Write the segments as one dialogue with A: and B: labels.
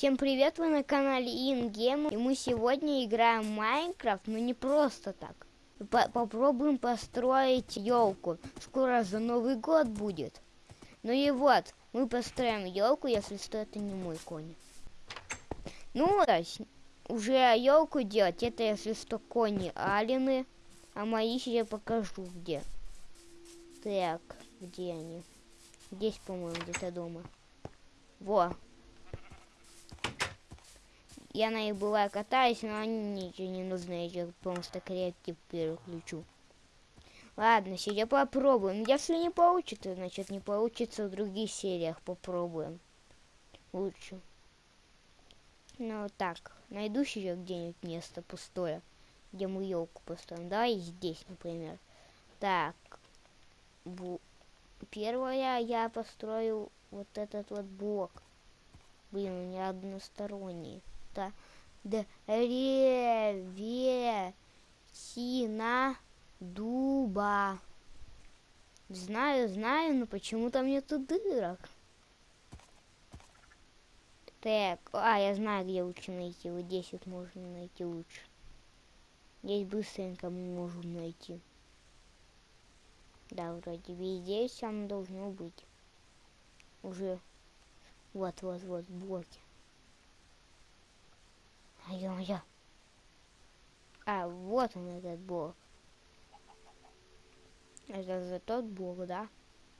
A: Всем привет, вы на канале Ингем, и мы сегодня играем Майнкрафт, но не просто так. По попробуем построить елку. Скоро за Новый год будет. Ну и вот, мы построим елку, если что, это не мой конь. Ну, уже елку делать, это если что, кони алины, а мои я покажу где. Так, где они? Здесь, по-моему, где-то дома. Во, я на них бываю катаюсь, но они ничего не нужны, я просто креатив переключу. Ладно, сейчас попробуем. Если не получится, значит не получится в других сериях. Попробуем. Лучше. Ну так, найду сейчас где-нибудь место пустое, где мы елку построим. Давай здесь, например. Так. Бу Первое я построю вот этот вот блок. Блин, у меня односторонний просто древесина дуба. Знаю, знаю, но почему-то нету дырок. Так, а, я знаю, где лучше найти. Вот здесь вот можно найти лучше. Здесь быстренько мы можем найти. Да, вроде везде все должно быть. Уже. Вот, вот, вот, блоки. Ё-моё. А, вот он этот блок. Это за тот блок, да?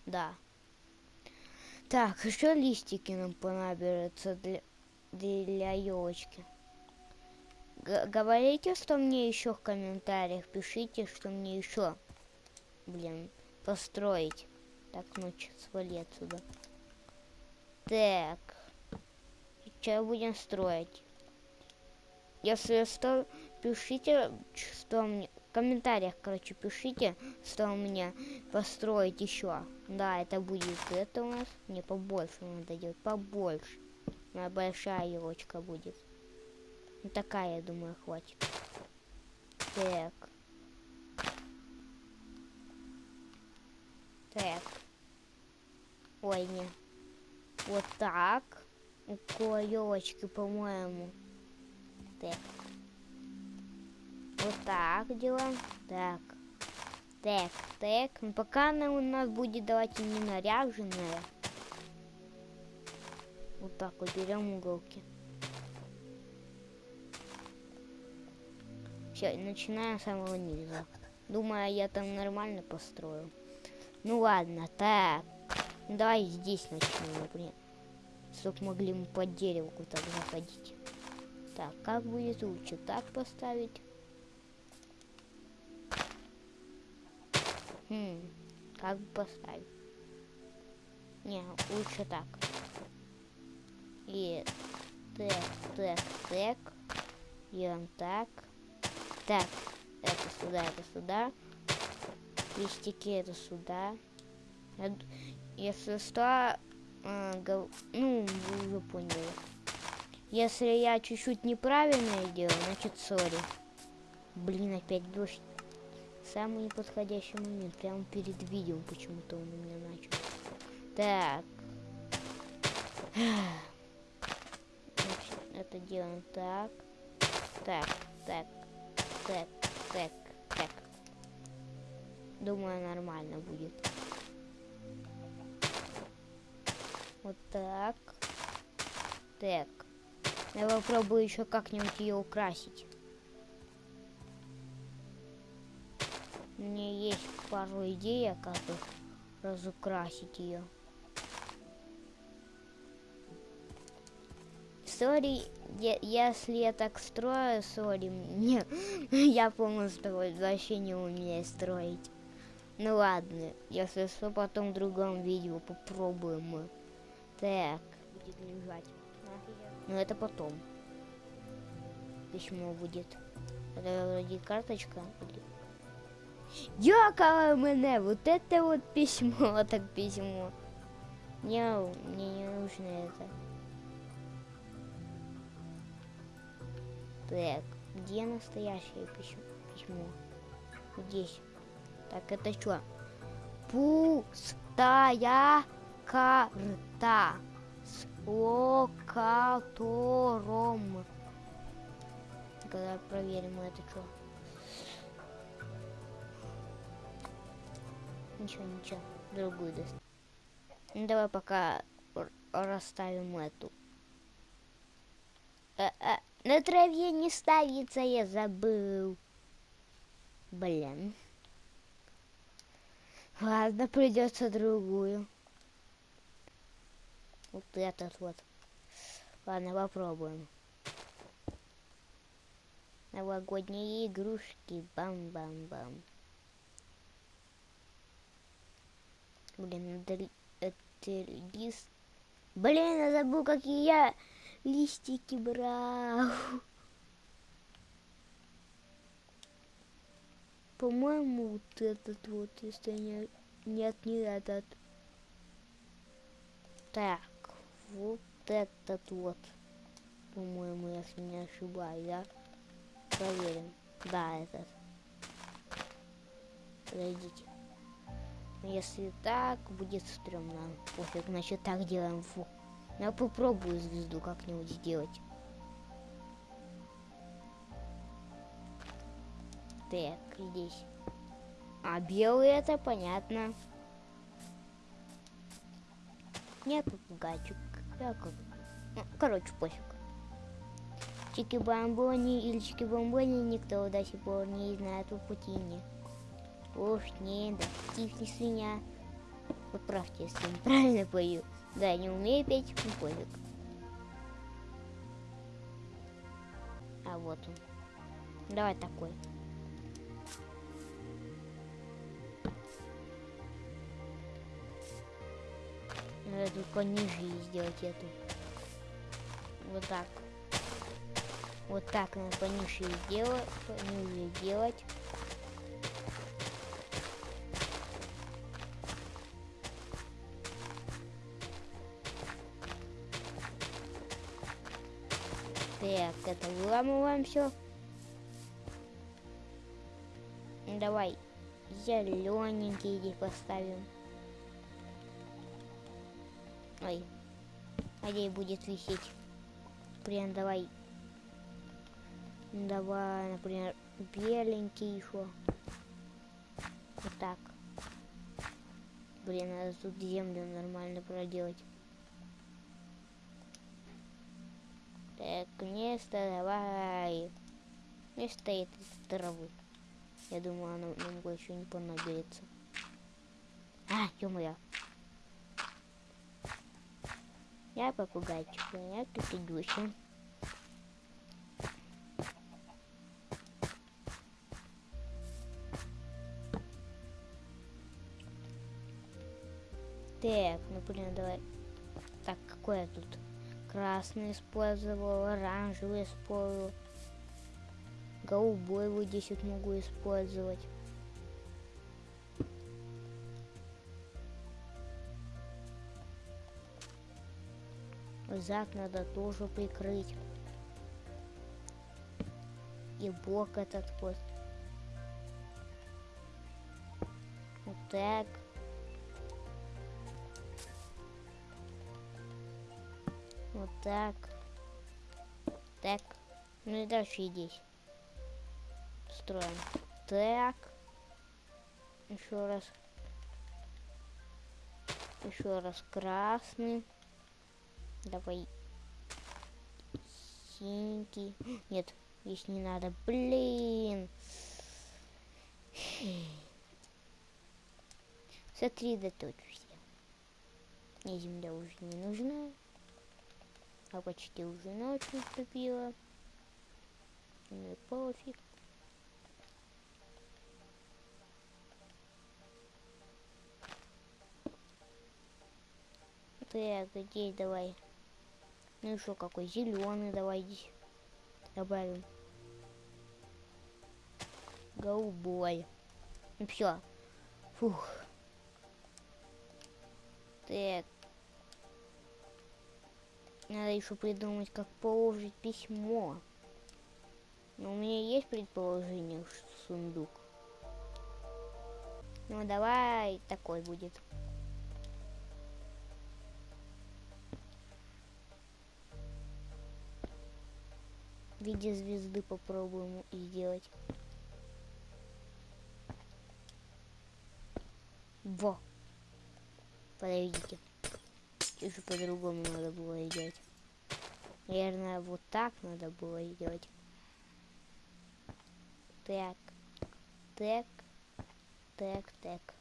A: Да. Так, еще листики нам понадобятся для, для елочки. Говорите, что мне еще в комментариях. Пишите, что мне еще, блин, построить. Так, ну, свали отсюда. Так. Что будем строить? Если что, пишите, что мне... В комментариях, короче, пишите, что мне построить еще. Да, это будет это у нас. Не побольше надо делать, побольше. Моя большая елочка будет. Ну, такая, я думаю, хватит. Так. Так. Ой, не. Вот так. Около елочки, по-моему. Так. Вот так делаем. Так. Так, так. Ну, пока она у нас будет, давайте не наряженная. Вот так вот уголки. Все, начинаем с самого низа. Думаю, я там нормально построю. Ну ладно, так. Давай здесь начнем, например. Чтоб могли мы под дереву так заходить. Так, как будет лучше? Так поставить? Хм, как бы поставить? Не, лучше так. И так, так, так. Делаем так. Так, это сюда, это сюда. Листики это сюда. Если что, э, ну, вы поняли. Если я чуть-чуть неправильно делаю, значит сори. Блин, опять дождь. Самый неподходящий момент. Прямо перед видео почему-то он у меня начал. Так. Это делаем так. Так, так, так, так, так. Думаю, нормально будет. Вот так. Так. Я попробую еще как-нибудь ее украсить. У меня есть пару идей, как бы разукрасить ее. Сори, если я так строю, сори, мне, я полностью вообще не умею строить. Ну ладно, если что, потом в другом видео попробуем мы. Так, будет лежать. Но это потом. Письмо будет. Это вроде карточка. Дякую мене! Вот это вот письмо, так письмо. Не, мне не нужно это. Так, где настоящее письмо? письмо? Здесь. Так, это что? Пустая карта. Локатором. Когда проверим это что. Ничего, ничего, другую даст. Ну, давай пока расставим эту. А, а, на траве не ставится, я забыл. Блин. Ладно, придется другую. Вот этот вот. Ладно, попробуем. Новогодние игрушки. Бам-бам-бам. Блин, это, лист. Блин, я забыл, какие я листики брал. По-моему, вот этот вот, если не... Нет, не этот. Так, вот этот вот. По-моему, если не ошибаюсь, да? Проверим. Да, этот. Подойдите. Если так, будет стрёмно. Пофиг, значит так делаем. Фу. Я попробую звезду как-нибудь сделать. Так, здесь. А белый это понятно. Нет попугайчик. Я как... Ну, короче, пофиг. Чики-бамбони или чики-бомбони никто до сих пор не знает по путине. Уж не, да тихли свинья. Поправьте, если я правильно пою. Да, не умею петь, ну пофиг. А вот он. Давай такой. Надо только сделать эту. Вот так. Вот так надо пониже сделать, пониже сделать. Так, это выламываем все. Давай зелененький здесь поставим. Ой. Где будет висеть? Прям давай. Давай, например, беленький еще. Вот так. Блин, надо тут землю нормально проделать. Так, место давай. Место этой травы. Я думаю, она нам больше не понадобится. А, ё-моё. Я попугайчик, я тут идущий. Так, ну блин, давай. Так, какой я тут? Красный использовал, оранжевый использовал. Голубой вот здесь вот могу использовать. Зад надо тоже прикрыть. И бок этот вот. Вот так. Вот так. Так. Ну и дальше здесь. Строим. Так. Еще раз. Еще раз красный. Давай. Синенький. Нет, здесь не надо. Блин. Сосредоточься. Мне земля уже не нужна. А почти уже ночь наступила. Ну и пофиг. Так, здесь давай. Ну что, какой зеленый давай здесь добавим. Голубой. Ну все. Фух. Так. Надо еще придумать, как положить письмо. Но у меня есть предположение, что сундук. Ну давай такой будет. В виде звезды попробуем сделать. Во. Подождите. Еще по-другому надо было сделать. Наверное, вот так надо было сделать. Так. Так. Так, так.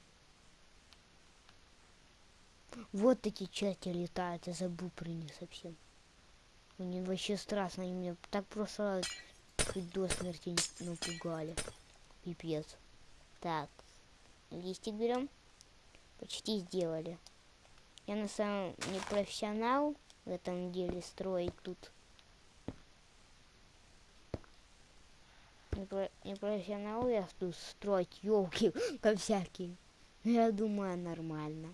A: Вот эти части летают, я забыл про них совсем. Они вообще страшно, они меня так просто чуть до смерти напугали. Пипец. Так, листик берем. Почти сделали. Я на самом не профессионал в этом деле строить тут. Не, про, не профессионал я тут строить елки, как всякие. Я думаю, нормально.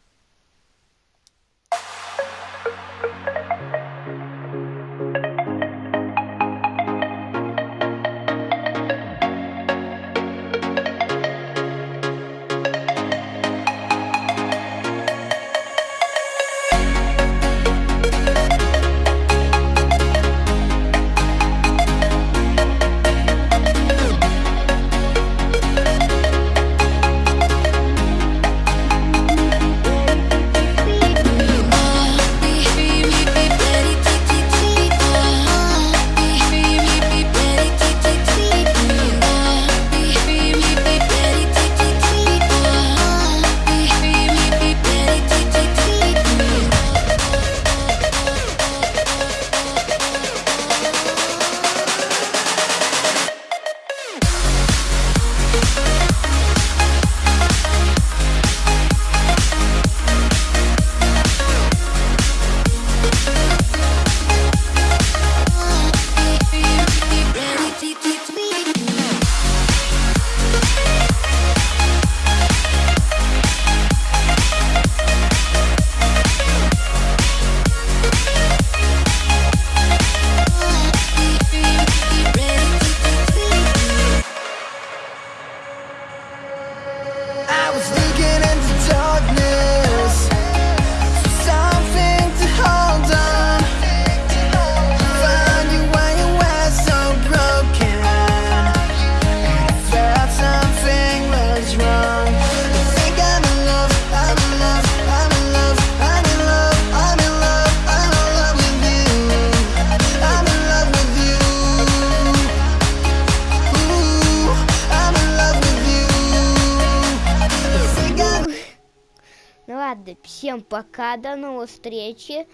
A: Всем пока, до новой встречи.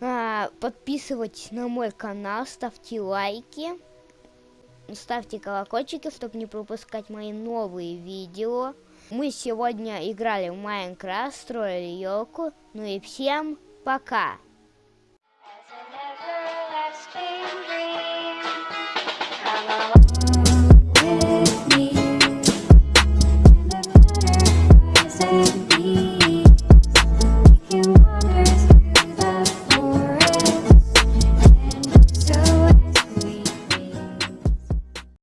A: А, подписывайтесь на мой канал, ставьте лайки, ставьте колокольчики, чтобы не пропускать мои новые видео. Мы сегодня играли в Майнкрафт, строили елку. Ну и всем пока!